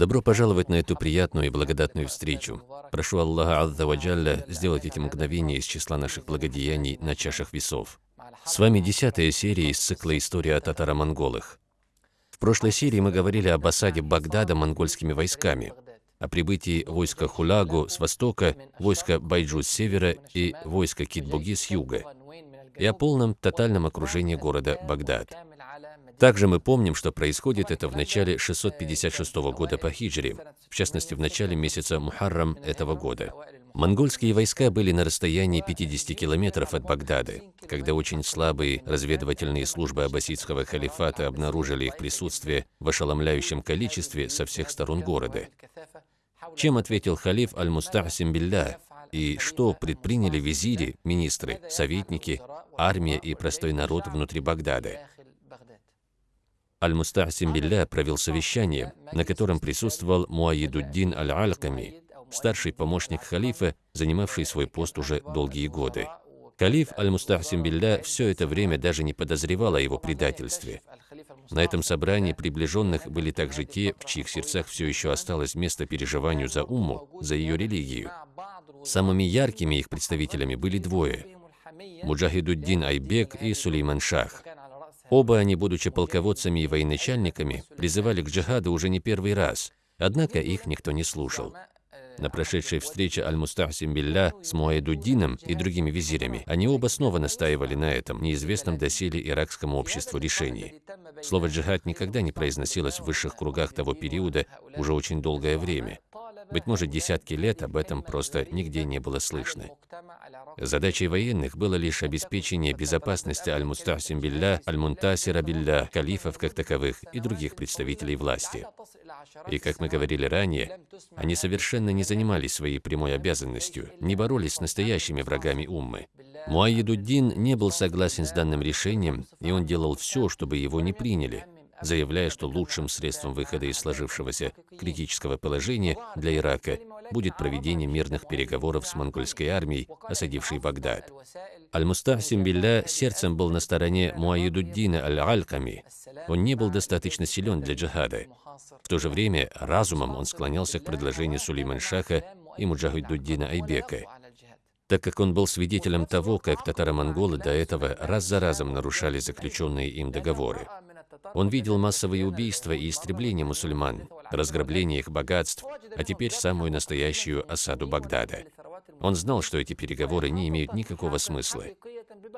Добро пожаловать на эту приятную и благодатную встречу. Прошу Аллаха Азза Ваджалля сделать эти мгновения из числа наших благодеяний на чашах весов. С вами десятая серия из цикла «История о татаро-монголах». В прошлой серии мы говорили об осаде Багдада монгольскими войсками, о прибытии войска Хулагу с востока, войска Байджу с севера и войска Китбуги с юга, и о полном тотальном окружении города Багдад. Также мы помним, что происходит это в начале 656 года по хиджре, в частности, в начале месяца Мухаррам этого года. Монгольские войска были на расстоянии 50 километров от Багдада, когда очень слабые разведывательные службы аббасидского халифата обнаружили их присутствие в ошеломляющем количестве со всех сторон города. Чем ответил халиф Аль-Мустахсим Билля и что предприняли визири, министры, советники, армия и простой народ внутри Багдада? Аль-Мустахсим Билля провел совещание, на котором присутствовал Муаидуддин Аль-Альками, старший помощник халифа, занимавший свой пост уже долгие годы. Халиф Аль-Мустахсим Билля все это время даже не подозревал о его предательстве. На этом собрании приближенных были также те, в чьих сердцах все еще осталось место переживанию за Умму, за ее религию. Самыми яркими их представителями были двое – Муджахидуддин Айбек и Сулейман Шах. Оба они, будучи полководцами и военачальниками, призывали к джихаду уже не первый раз, однако их никто не слушал. На прошедшей встрече Аль-Мустахсим Билля с Муайдуддином и другими визирями, они оба снова настаивали на этом, неизвестном доселе иракскому обществу решении. Слово «джихад» никогда не произносилось в высших кругах того периода уже очень долгое время. Быть может, десятки лет об этом просто нигде не было слышно. Задачей военных было лишь обеспечение безопасности Аль-Мустахсим Билля, Аль-Мунтасира Билля, калифов как таковых и других представителей власти. И, как мы говорили ранее, они совершенно не занимались своей прямой обязанностью, не боролись с настоящими врагами Уммы. Муайидуддин не был согласен с данным решением, и он делал все, чтобы его не приняли, заявляя, что лучшим средством выхода из сложившегося критического положения для Ирака будет проведение мирных переговоров с монгольской армией, осадившей Багдад. Аль-Мустахсим Билля сердцем был на стороне Муаидуддина Аль-Альками. Он не был достаточно силен для джихада. В то же время разумом он склонялся к предложению Сулейман Шаха и Муджахидуддина Айбека, так как он был свидетелем того, как татаро-монголы до этого раз за разом нарушали заключенные им договоры. Он видел массовые убийства и истребления мусульман, разграбление их богатств, а теперь самую настоящую осаду Багдада. Он знал, что эти переговоры не имеют никакого смысла.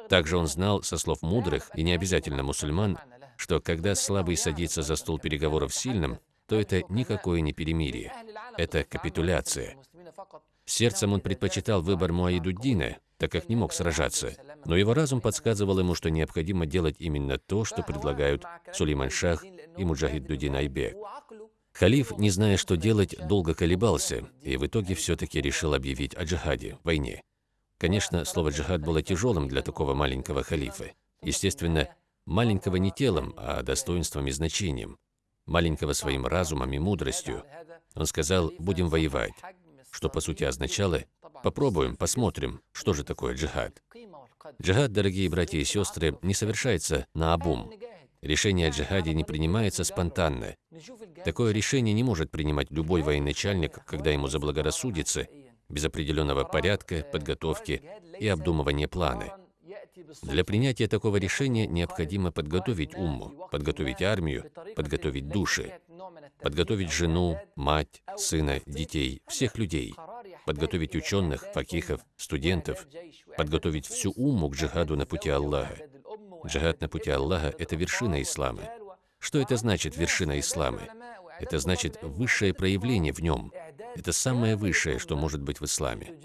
Также он знал, со слов мудрых и не обязательно мусульман, что когда слабый садится за стол переговоров сильным, то это никакое не перемирие, это капитуляция. Сердцем он предпочитал выбор Муаидуддина, так как не мог сражаться, но его разум подсказывал ему, что необходимо делать именно то, что предлагают Сулейман Шах и Муджахид Дудин Айбек. Халиф, не зная, что делать, долго колебался и в итоге все-таки решил объявить о джихаде, войне. Конечно, слово «джихад» было тяжелым для такого маленького халифа. Естественно, маленького не телом, а достоинством и значением. Маленького своим разумом и мудростью. Он сказал «будем воевать», что по сути означало «попробуем, посмотрим, что же такое джихад». Джихад, дорогие братья и сестры, не совершается на обум. Решение о джихаде не принимается спонтанно. Такое решение не может принимать любой военачальник, когда ему заблагорассудится, без определенного порядка, подготовки и обдумывания плана. Для принятия такого решения необходимо подготовить умму, подготовить армию, подготовить души, подготовить жену, мать, сына, детей, всех людей, подготовить ученых, факихов, студентов, подготовить всю умму к джихаду на пути Аллаха. Джихад на пути Аллаха – это вершина ислама. Что это значит вершина ислама? Это значит высшее проявление в нем. Это самое высшее, что может быть в исламе.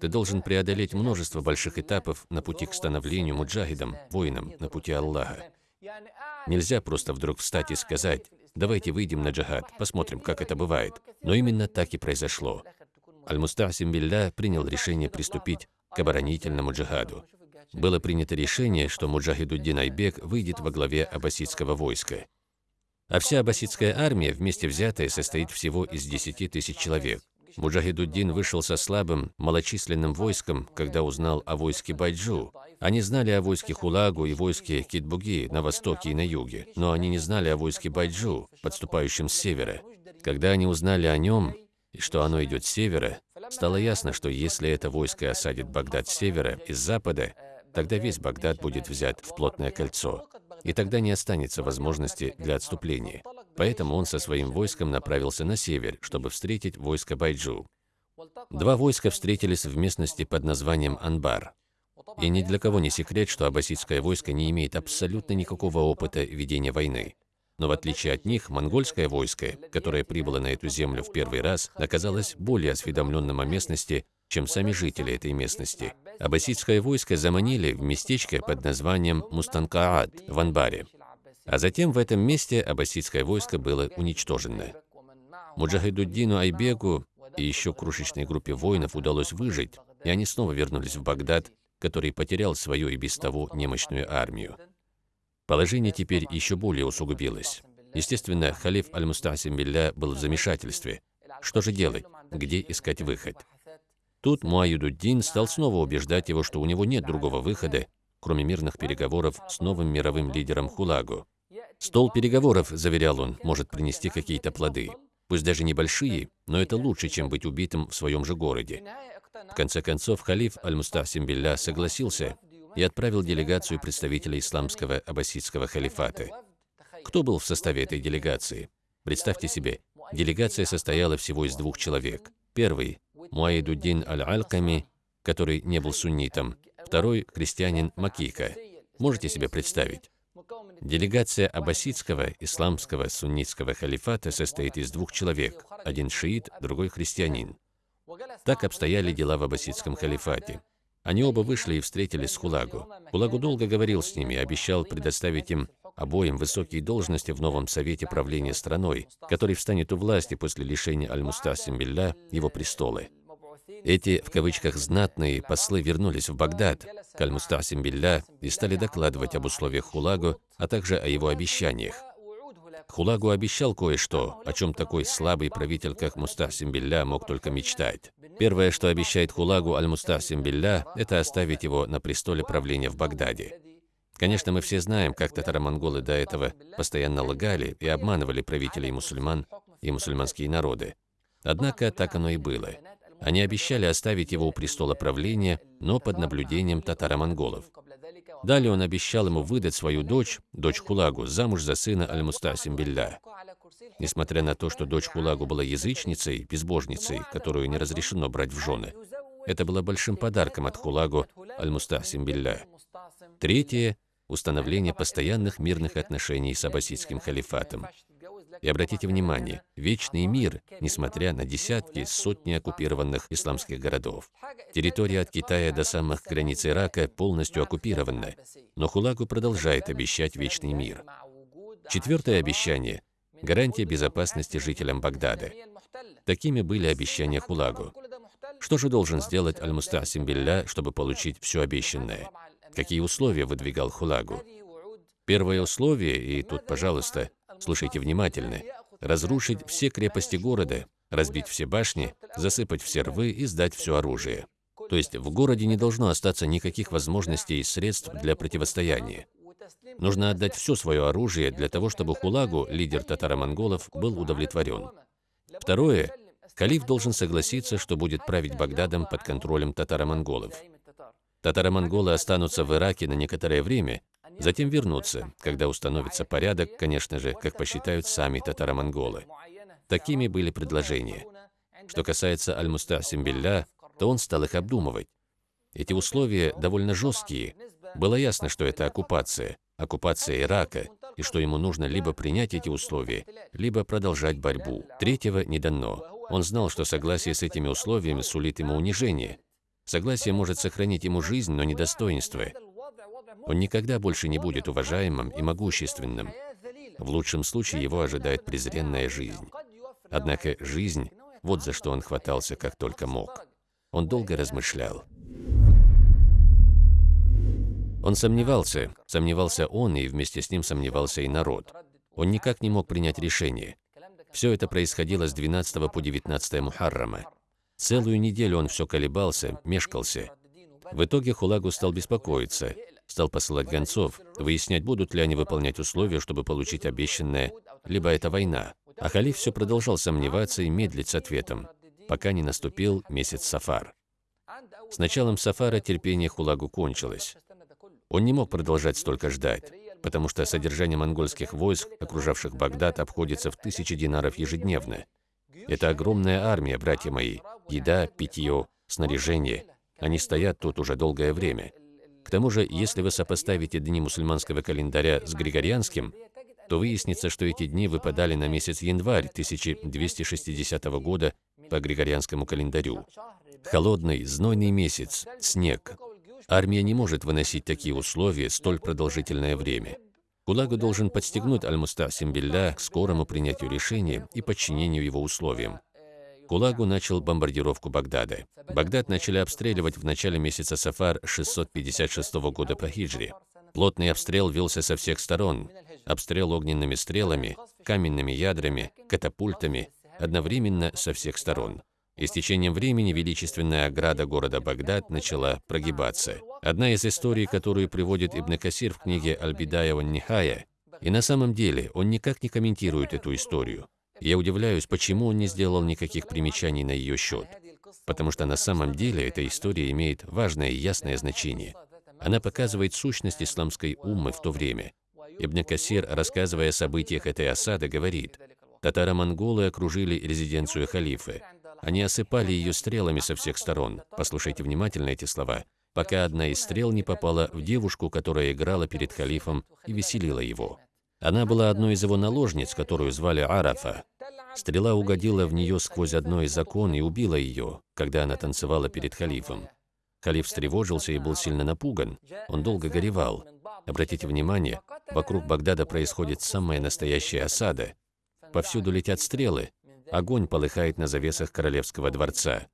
Ты должен преодолеть множество больших этапов на пути к становлению муджахидом, воином на пути Аллаха. Нельзя просто вдруг встать и сказать, давайте выйдем на джихад, посмотрим, как это бывает. Но именно так и произошло. Аль-Мустахсим Билля принял решение приступить к оборонительному джихаду. Было принято решение, что Муджахидуддин Айбек выйдет во главе аббасидского войска. А вся аббасидская армия, вместе взятая, состоит всего из 10 тысяч человек. Муджахидуддин вышел со слабым, малочисленным войском, когда узнал о войске Байджу. Они знали о войске Хулагу и войске Китбуги на востоке и на юге, но они не знали о войске Байджу, подступающем с севера. Когда они узнали о нем и что оно идет с севера, стало ясно, что если это войско осадит Багдад с севера и с запада, тогда весь Багдад будет взят в плотное кольцо, и тогда не останется возможности для отступления. Поэтому он со своим войском направился на север, чтобы встретить войско Байджу. Два войска встретились в местности под названием Анбар. И ни для кого не секрет, что аббасидское войско не имеет абсолютно никакого опыта ведения войны. Но в отличие от них, монгольское войско, которое прибыло на эту землю в первый раз, оказалось более осведомленным о местности, чем сами жители этой местности. Аббасидское войско заманили в местечко под названием Мустанкаат в Анбаре. А затем в этом месте аббасидское войско было уничтожено. Муджахидуддину Айбегу и еще крошечной группе воинов удалось выжить, и они снова вернулись в Багдад, который потерял свою и без того немощную армию. Положение теперь еще более усугубилось. Естественно, халиф Аль-Мустасим Билля был в замешательстве. Что же делать? Где искать выход? Тут Муаюдуддин стал снова убеждать его, что у него нет другого выхода, кроме мирных переговоров с новым мировым лидером Хулагу. Стол переговоров, заверял он, может принести какие-то плоды. Пусть даже небольшие, но это лучше, чем быть убитым в своем же городе. В конце концов, халиф Аль-Мустасим Билля согласился и отправил делегацию представителей исламского аббасидского халифата. Кто был в составе этой делегации? Представьте себе, делегация состояла всего из двух человек. Первый – Муаидуддин Аль-Альками, который не был суннитом. Второй – христианин Макика. Можете себе представить? Делегация аббасидского исламского суннитского халифата состоит из двух человек, один шиит, другой христианин. Так обстояли дела в аббасидском халифате. Они оба вышли и встретились с Хулагу. Хулагу долго говорил с ними, обещал предоставить им обоим высокие должности в новом совете правления страной, который встанет у власти после лишения Аль-Мустасим Билля его престола. Эти, в кавычках, «знатные» послы вернулись в Багдад к Аль-Мустасим Билля и стали докладывать об условиях Хулагу, а также о его обещаниях. Хулагу обещал кое-что, о чем такой слабый правитель, как Мустахсим Билля, мог только мечтать. Первое, что обещает Хулагу Аль-Мустахсим Билля, это оставить его на престоле правления в Багдаде. Конечно, мы все знаем, как татаро-монголы до этого постоянно лгали и обманывали правителей мусульман и мусульманские народы. Однако так оно и было. Они обещали оставить его у престола правления, но под наблюдением татаро-монголов. Далее он обещал ему выдать свою дочь, дочь Хулагу, замуж за сына Аль-Мустасим Билля. Несмотря на то, что дочь Хулагу была язычницей, безбожницей, которую не разрешено брать в жены, это было большим подарком от Хулагу Аль-Мустасим Билля. Третье – установление постоянных мирных отношений с аббасидским халифатом. И обратите внимание, вечный мир, несмотря на десятки, сотни оккупированных исламских городов. Территория от Китая до самых границ Ирака полностью оккупирована, но Хулагу продолжает обещать вечный мир. Четвертое обещание – гарантия безопасности жителям Багдада. Такими были обещания Хулагу. Что же должен сделать Аль-Мустасим Билля, чтобы получить все обещанное? Какие условия выдвигал Хулагу? Первое условие, и тут, пожалуйста, слушайте внимательно, разрушить все крепости города, разбить все башни, засыпать все рвы и сдать все оружие. То есть в городе не должно остаться никаких возможностей и средств для противостояния. Нужно отдать все свое оружие для того, чтобы Хулагу, лидер татаро-монголов, был удовлетворен. Второе. Калиф должен согласиться, что будет править Багдадом под контролем татаро-монголов. Татаро-монголы останутся в Ираке на некоторое время, Затем вернуться, когда установится порядок, конечно же, как посчитают сами татаро-монголы. Такими были предложения. Что касается Аль-Мустасим Билля, то он стал их обдумывать. Эти условия довольно жесткие. Было ясно, что это оккупация, оккупация Ирака, и что ему нужно либо принять эти условия, либо продолжать борьбу. Третьего не дано. Он знал, что согласие с этими условиями сулит ему унижение. Согласие может сохранить ему жизнь, но не достоинство. Он никогда больше не будет уважаемым и могущественным. В лучшем случае его ожидает презренная жизнь. Однако жизнь – вот за что он хватался как только мог. Он долго размышлял. Он сомневался, сомневался он, и вместе с ним сомневался и народ. Он никак не мог принять решение. Все это происходило с 12 по 19 Мухаррама. Целую неделю он все колебался, мешкался. В итоге Хулагу стал беспокоиться, стал посылать гонцов, выяснять, будут ли они выполнять условия, чтобы получить обещанное, либо это война. А халиф все продолжал сомневаться и медлить с ответом, пока не наступил месяц Сафар. С началом Сафара терпение Хулагу кончилось. Он не мог продолжать столько ждать, потому что содержание монгольских войск, окружавших Багдад, обходится в тысячи динаров ежедневно. Это огромная армия, братья мои. Еда, питье, снаряжение. Они стоят тут уже долгое время. К тому же, если вы сопоставите дни мусульманского календаря с григорианским, то выяснится, что эти дни выпадали на месяц январь 1260 года по григорианскому календарю. Холодный, знойный месяц, снег. Армия не может выносить такие условия столь продолжительное время. Кулагу должен подстегнуть Аль-Мустасим Билля к скорому принятию решения и подчинению его условиям. Кулагу начал бомбардировку Багдада. Багдад начали обстреливать в начале месяца Сафар 656 года по хиджре. Плотный обстрел велся со всех сторон. Обстрел огненными стрелами, каменными ядрами, катапультами, одновременно со всех сторон. И с течением времени величественная ограда города Багдад начала прогибаться. Одна из историй, которую приводит Ибн Касир в книге «Аль-Бидая Нихая», и на самом деле он никак не комментирует эту историю. Я удивляюсь, почему он не сделал никаких примечаний на ее счет. Потому что на самом деле эта история имеет важное и ясное значение. Она показывает сущность исламской уммы в то время. Ибн Касир, рассказывая о событиях этой осады, говорит, «Татаро-монголы окружили резиденцию халифа. Они осыпали ее стрелами со всех сторон. Послушайте внимательно эти слова. Пока одна из стрел не попала в девушку, которая играла перед халифом и веселила его. Она была одной из его наложниц, которую звали Арафа. Стрела угодила в нее сквозь одно из окон и убила ее, когда она танцевала перед халифом. Халиф встревожился и был сильно напуган. Он долго горевал. Обратите внимание, вокруг Багдада происходит самая настоящая осада. Повсюду летят стрелы, Огонь полыхает на завесах королевского дворца.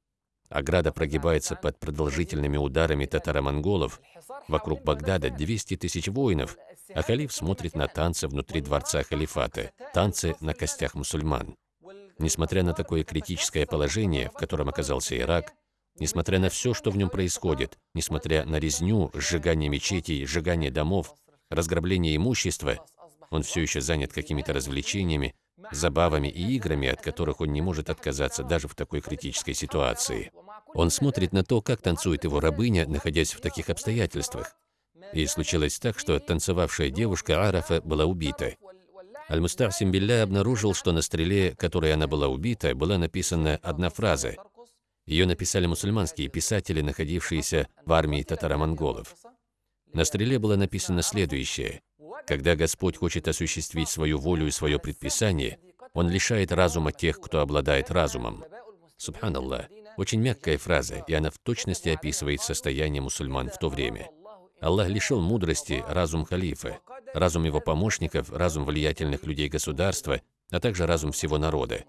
Ограда прогибается под продолжительными ударами татаро-монголов. Вокруг Багдада 200 тысяч воинов, а халиф смотрит на танцы внутри дворца халифата, танцы на костях мусульман. Несмотря на такое критическое положение, в котором оказался Ирак, несмотря на все, что в нем происходит, несмотря на резню, сжигание мечетей, сжигание домов, разграбление имущества, он все еще занят какими-то развлечениями, забавами и играми, от которых он не может отказаться даже в такой критической ситуации. Он смотрит на то, как танцует его рабыня, находясь в таких обстоятельствах. И случилось так, что танцевавшая девушка Арафа была убита. Аль-Мустахсим Билля обнаружил, что на стреле, которой она была убита, была написана одна фраза. Ее написали мусульманские писатели, находившиеся в армии татаро-монголов. На стреле было написано следующее. Когда Господь хочет осуществить свою волю и свое предписание, Он лишает разума тех, кто обладает разумом. Субханаллах. Очень мягкая фраза, и она в точности описывает состояние мусульман в то время. Аллах лишил мудрости разум халифа, разум его помощников, разум влиятельных людей государства, а также разум всего народа.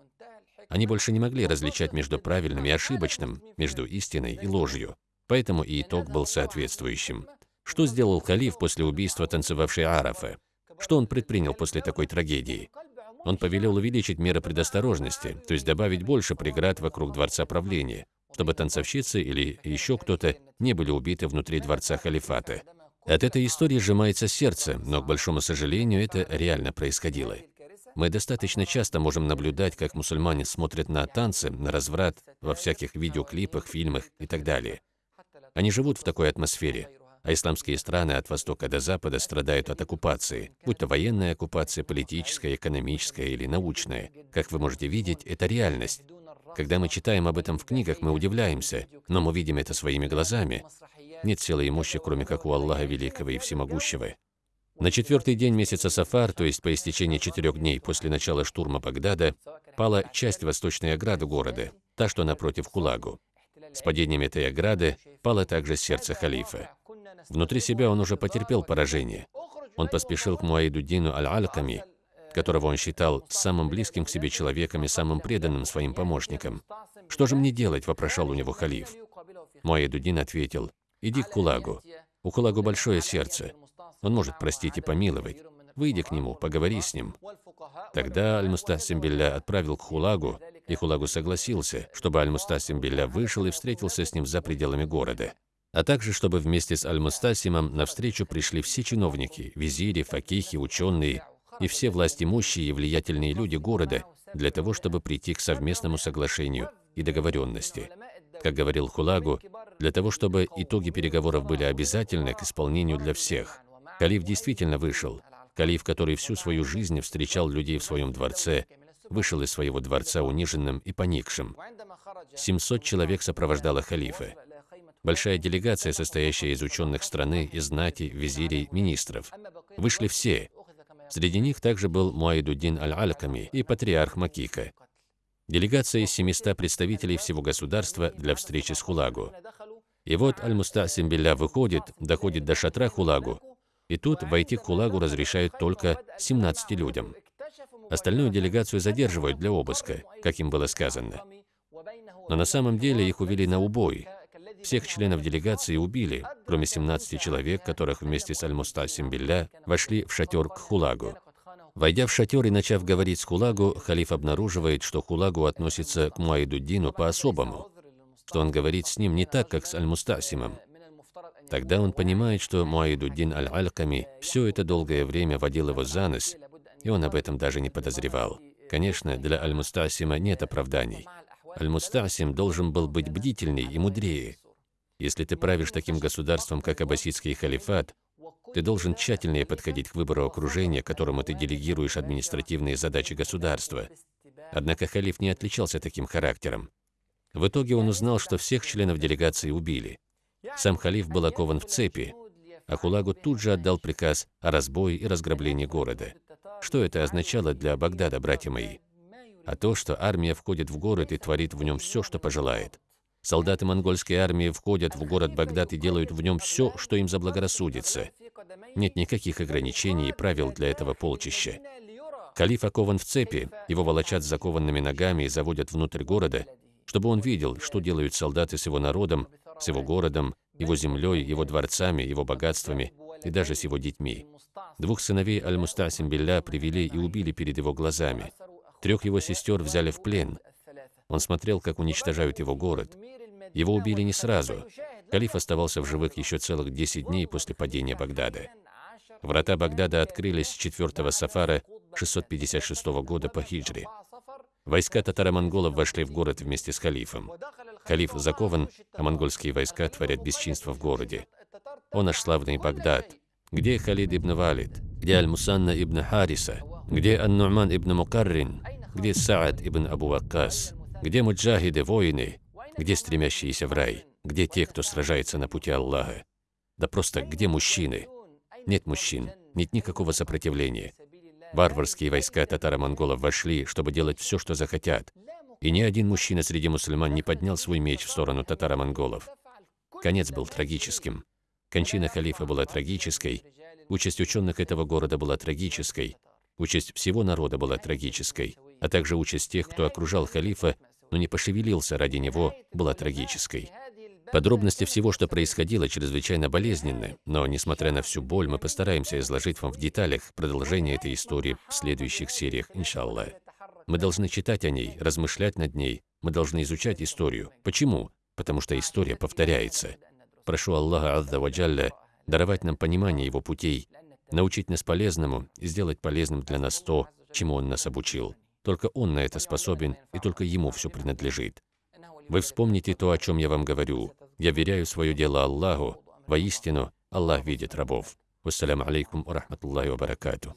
Они больше не могли различать между правильным и ошибочным, между истиной и ложью. Поэтому и итог был соответствующим. Что сделал халиф после убийства танцевавшей Арафа? Что он предпринял после такой трагедии? Он повелел увеличить меры предосторожности, то есть добавить больше преград вокруг дворца правления, чтобы танцовщицы или еще кто-то не были убиты внутри дворца халифата. От этой истории сжимается сердце, но, к большому сожалению, это реально происходило. Мы достаточно часто можем наблюдать, как мусульмане смотрят на танцы, на разврат во всяких видеоклипах, фильмах и так далее. Они живут в такой атмосфере а исламские страны от востока до запада страдают от оккупации, будь то военная оккупация, политическая, экономическая или научная. Как вы можете видеть, это реальность. Когда мы читаем об этом в книгах, мы удивляемся, но мы видим это своими глазами. Нет силы имущей, кроме как у Аллаха Великого и Всемогущего. На четвертый день месяца Сафар, то есть по истечении четырех дней после начала штурма Багдада, пала часть восточной ограды города, та, что напротив Кулагу. С падением этой ограды пало также сердце халифа. Внутри себя он уже потерпел поражение. Он поспешил к Муаидуддину Аль-Альками, которого он считал самым близким к себе человеком и самым преданным своим помощником. «Что же мне делать?» – вопрошал у него халиф. Муаидуддин ответил, «Иди к Кулагу. У Кулагу большое сердце. Он может простить и помиловать. Выйди к нему, поговори с ним». Тогда Аль-Мустасим Билля отправил к Хулагу, и Хулагу согласился, чтобы Аль-Мустасим Билля вышел и встретился с ним за пределами города а также чтобы вместе с Аль-Мустасимом навстречу пришли все чиновники, визири, факихи, ученые и все властимущие и влиятельные люди города, для того, чтобы прийти к совместному соглашению и договоренности. Как говорил Хулагу, для того, чтобы итоги переговоров были обязательны к исполнению для всех. Калиф действительно вышел. Калиф, который всю свою жизнь встречал людей в своем дворце, вышел из своего дворца униженным и поникшим. 700 человек сопровождало халифа. Большая делегация, состоящая из ученых страны, из знати, визирей, министров. Вышли все. Среди них также был Муайдуддин Аль-Альками и патриарх Макика. Делегация из 700 представителей всего государства для встречи с Хулагу. И вот Аль-Мустасим Билля выходит, доходит до шатра Хулагу, и тут войти к Хулагу разрешают только 17 людям. Остальную делегацию задерживают для обыска, как им было сказано. Но на самом деле их увели на убой. Всех членов делегации убили, кроме 17 человек, которых вместе с Аль-Мустасим Билля вошли в шатер к Хулагу. Войдя в шатер и начав говорить с Хулагу, халиф обнаруживает, что Хулагу относится к Муайдуддину по-особому, что он говорит с ним не так, как с Аль-Мустасимом. Тогда он понимает, что Муайдуддин Аль-Альками все это долгое время водил его за нос, и он об этом даже не подозревал. Конечно, для Аль-Мустасима нет оправданий. Аль-Мустасим должен был быть бдительней и мудрее. Если ты правишь таким государством, как Аббасидский халифат, ты должен тщательнее подходить к выбору окружения, которому ты делегируешь административные задачи государства. Однако халиф не отличался таким характером. В итоге он узнал, что всех членов делегации убили. Сам халиф был окован в цепи, а Хулагу тут же отдал приказ о разбое и разграблении города. Что это означало для Багдада, братья мои? А то, что армия входит в город и творит в нем все, что пожелает. Солдаты монгольской армии входят в город Багдад и делают в нем все, что им заблагорассудится. Нет никаких ограничений и правил для этого полчища. Калиф окован в цепи, его волочат с закованными ногами и заводят внутрь города, чтобы он видел, что делают солдаты с его народом, с его городом, его землей, его дворцами, его богатствами и даже с его детьми. Двух сыновей Аль-Мустасим Билля привели и убили перед его глазами. Трех его сестер взяли в плен. Он смотрел, как уничтожают его город. Его убили не сразу. Калиф оставался в живых еще целых 10 дней после падения Багдада. Врата Багдада открылись 4 сафара 656 года по хиджре. Войска татаро-монголов вошли в город вместе с халифом. Халиф закован, а монгольские войска творят бесчинство в городе. О наш славный Багдад! Где Халид ибн Валид? Где Аль-Мусанна ибн Хариса? Где Ан-Ну'ман ибн Мукаррин? Где Саад ибн Абу Ваккас? Где муджахиды, воины? Где стремящиеся в рай? Где те, кто сражается на пути Аллаха? Да просто где мужчины? Нет мужчин, нет никакого сопротивления. Варварские войска татаро-монголов вошли, чтобы делать все, что захотят. И ни один мужчина среди мусульман не поднял свой меч в сторону татаро-монголов. Конец был трагическим. Кончина халифа была трагической, участь ученых этого города была трагической, участь всего народа была трагической, а также участь тех, кто окружал халифа, но не пошевелился ради него, была трагической. Подробности всего, что происходило, чрезвычайно болезненны, но, несмотря на всю боль, мы постараемся изложить вам в деталях продолжение этой истории в следующих сериях, иншаллах. Мы должны читать о ней, размышлять над ней, мы должны изучать историю. Почему? Потому что история повторяется. Прошу Аллаха Азза Ваджалля даровать нам понимание Его путей, научить нас полезному и сделать полезным для нас то, чему Он нас обучил. Только Он на это способен, и только Ему все принадлежит. Вы вспомните то, о чем я вам говорю. Я веряю свое дело Аллаху. Воистину, Аллах видит рабов. Вассаляму алейкум ва рахматуллахи ва баракатуh.